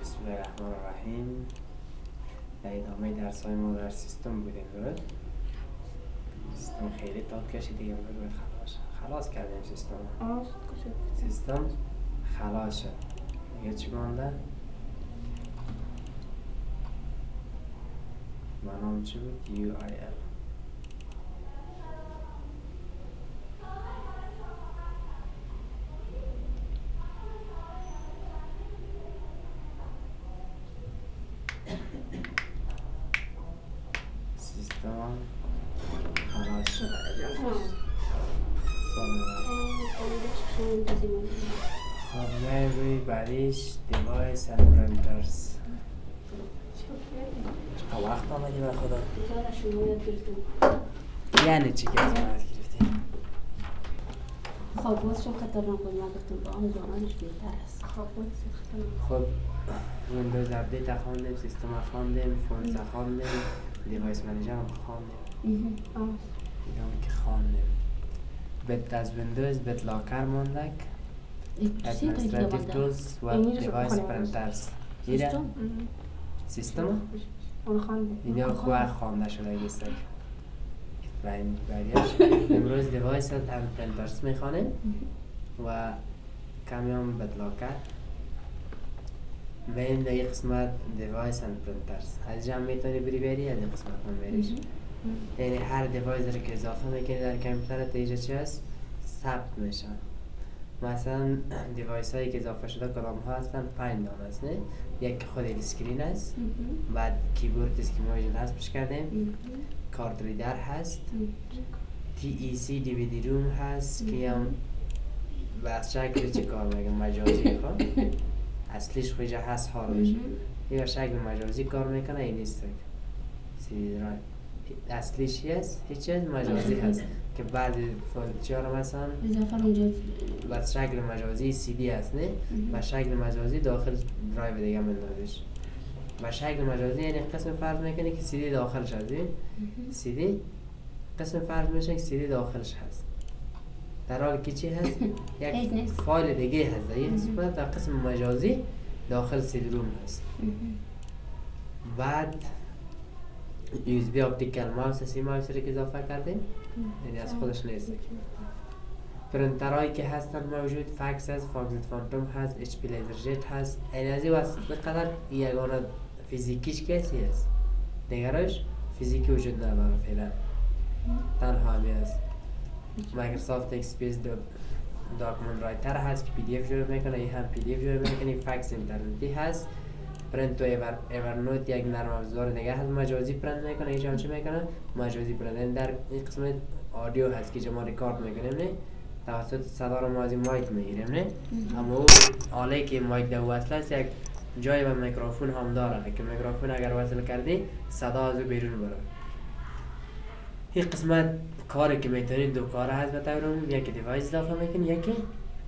بسم الله الرحمن الرحیم در ادامه درس های ما در سیستم بودیم درست؟ سیستم خیلی تاد کشید دیگه باید خلاص خلاص کردیم سیستم سیستم خلاص شد دیگه چی مانده؟ برنامه چی بود؟ UIL سیستم خلاص شد خب میایم روی بعدیش دیوایس and پرنترز چقدر وقت آمدی به خدا؟ یعنی چی که از من یاد گرفتی؟ خب باز چون خطرناک بود من گفتم با آن زمانش بهتر است. خب باز خطرناک خب ویندوز اپدیت خواندیم سیستم خواندیم فونز خواندیم دیوایس منیجر هم خواندیم. هم که خواندیم. بت از ویندوز بت لاکر تا administrative tools پرنترز ایره سیستم سیستم اون خوانده اینجا خواه خوانده شده گیستک و این بعدیش امروز دیوایس هم پرنترز می‌خوانیم و کمی هم بدلا کرد این در این قسمت Devices and Printers از جمع می‌تونی بری بری از این قسمت هم بریش یعنی هر device رو که اضافه می‌کنی در کامپیوتر اینجا چی هست ثبت میشن مثلا device هایی که اضافه شده کدام ها هستن پنج دانه است نه؟ یک خود screen است. بعد کیبورد است که ما اینجا حذفش کردیم card reader هست. تی ای سی دی وی دی روم هست که هم بس شکل چه کار میگم مجازی خب اصلیش خویجه هست هاروش یا شکل مجازی کار می‌کنه این نیست. درایو. اصلیش هست هیچ چیز مجازی هست که بعد چهار مثلا بس شکل مجازی سی دی هست نه؟ و شکل مجازی داخل درایو دیگه مندازش و شکل مجازی یعنی قسم فرض می‌کنه که سی دی داخلش هست؟ سی دی قسم فرض میشه که سی دی داخلش هست. در حالی که چی هست؟ یک. فایل دیگه هست. در یک صورت در قسم مجازی داخل CD-ROM هست. بعد USB optical mouse سی ماوس رو که اضافه کردیم. یعنی از خودش نیست پرنترهایی که هستن موجود فکس هست Foxit Phantom هست HP LaserJet هست. این از این واسه قدر یگانه فیزیکیش کسی هست. دیگرش فیزیکی وجود نداره فعلا. تنها همی هست Microsoft XPS Document Writer هست که PDF جور می‌کنه این هم PDF جور می‌کنه فکس اینترنتی هست. پرنت و ایور Evernote یک نرم افزار دیگه هست. مجازی پرنت می‌کنه هم چی می‌کنه؟ مجازی پرنت در این قسمت audio هست که ما ریکارد می‌کنیم نه؟ توسط صدا رو ما از این mic می‌گیریم نه؟ اما او آله که mic در وصل است یک جای به میکروفون هم داره. که میکروفون اگر وصل کردی صدا از او بیرون بره این قسمت کاری که می‌تونید دو کار هست به طور یکی device اضافه می‌کنی یکی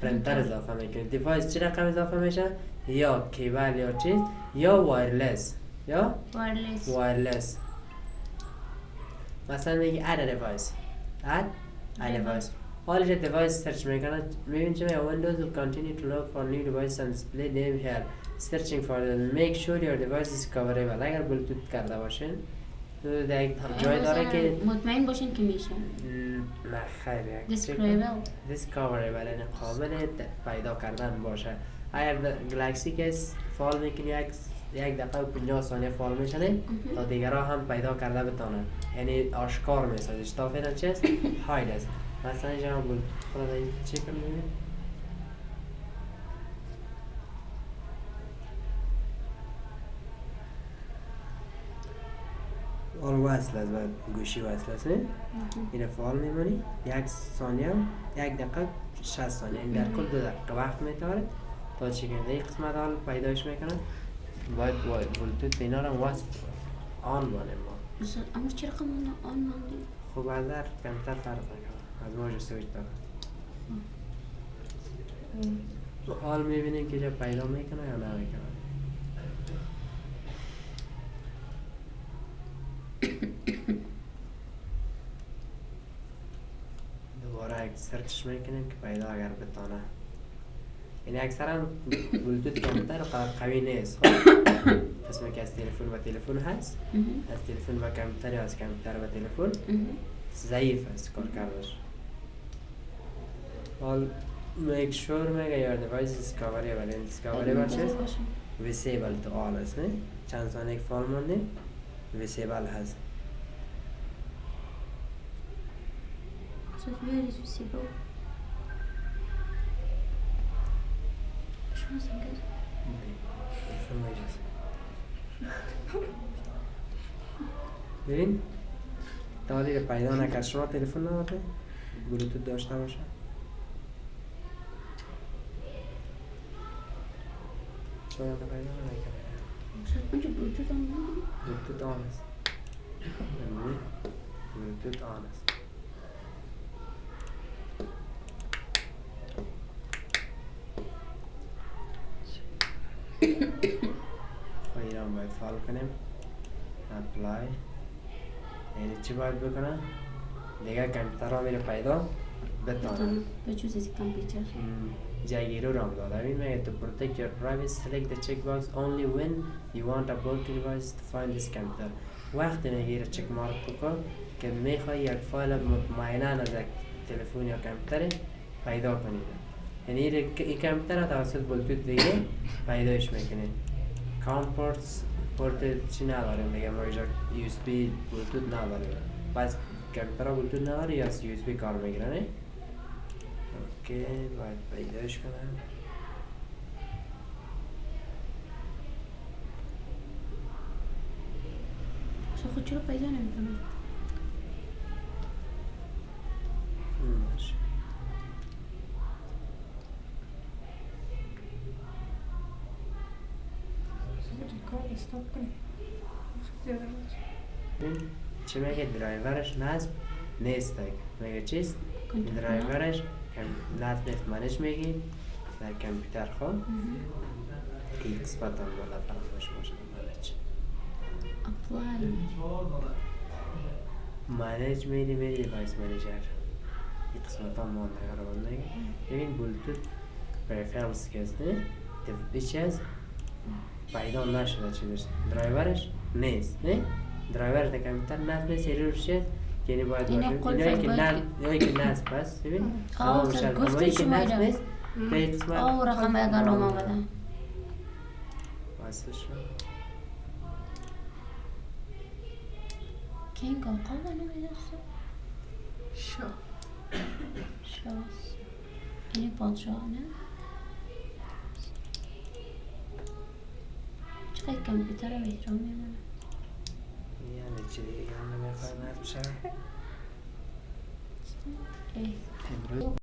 پرنتر اضافه می‌کنی device چه رقم اضافه میشه؟ یا cable یا چیز یا wireless یا wireless wireless مثلا میگی add a device add a device حالش device search می‌کنه میبین چه Windows will continue to look for new devices and display them here searching for them make sure your device is coverable اگر بلوتوت کرده باشین تو یک جای داره که مطمئن باشین که میشه نه کن. Discoverable. discoverable یعنی قابل پیدا کردن باشه اگر گلکسی که س- فال می‌کنی یک یک دقیقه و 50 ثانیه فال میشنه تا دیگرها هم پیدا کرده بتانن. یعنی آشکار میسازش تا فعلا چیز هاید است مثلا اینجا هم بول خدا چی کنیم آل وصل است و گوشی وصل است؟ این فعال میمونی یک ثانیه یک دقیقه 60 ثانیه. این در کل دو دقیقه وقت میتاره تا چی کنه یک قسمت حال پیداش می‌کنن. باید با بلوتوت اینا رو وصل آن بانه ما. اما چرا رقم آن ماندی خب از در کمتر فرق می‌کنه. از موج سویچ داره. حال می‌بینیم که جا پیدا می‌کنه یا نمی‌کنه دوباره یک سرچش می‌کنیم که پیدا اگر بتانه. یعنی اکثرا بلوتوت کامپیوتر قدر قوی نیست. خب قسمی که از تلفن و تلفن هست. از تلفن و یا از کامپیوتر و تلفن. ضعیف است کار کردش حال make sure میگه your device is ولی این discovery منتظر باشه. باشم. visible to all است نه؟ چند ثانیه فال مانده visible هست. So it's very visible. ببین دالی رو پیدا نکرد شما تلفن نداره بلوتوت داشته باشه شما پیدا نکرد اونجا بلوتوت نداری؟ بلوتوت آن است بلوتوت آن است خب ایران باید فال کنیم اپلای یعنی چی باید بکنم دیگه کمپیوتر ها میره پیدا بتانم بتونم بجوز از کامپیوتر جایگیرو رام داد I mean to protect your privacy select the checkbox only when allow Bluetooth devices to find this computer. وقتی می‌گیره check mark بکن که می‌خوای یک فایل مطمئنا از یک تلفن یا کامپیوتر پیدا کنید یعنی این این کامپیوتر را توسط بلوتوت دیگه پیداش می‌کنه COM ports port چی نداریم دیگه ما اینجا USB بلوتوت نداریم پس کامپیوتر بلوتوت نداره یا USB کار می‌گیره نه؟ OK باید پیداش کنم. خود چرا پیدا نمی‌کنم Чемеге драйвераш нас не стек. Мега чист. Драйвераш кам латнет манеш меги. Дар компьютер хо. И кисбатан бола фарамош бошад малач. Apply. Manage meni meni device manager. И кисбатан монда гарабондаги. Бевин Bluetooth preference кезде Deb bichasiz. که پیدا نشده چی داشت درایورش نیست. نه؟ درایور در کامپیوتر نصب ایرورش چیست یعنی باید اینایی که نصب اینایی که نصب هست ببین آه، شد گفتی که شما نصب اینا. نیست به این قسمت او رقم اگر نام آمده وصل شد کینگ آقا نمیدرسه شا شاس یعنی پادشاه نه چقدر کامپیوتر رو احترام میمونه. یعنی چی؟ دیگه هم شد ای. امروز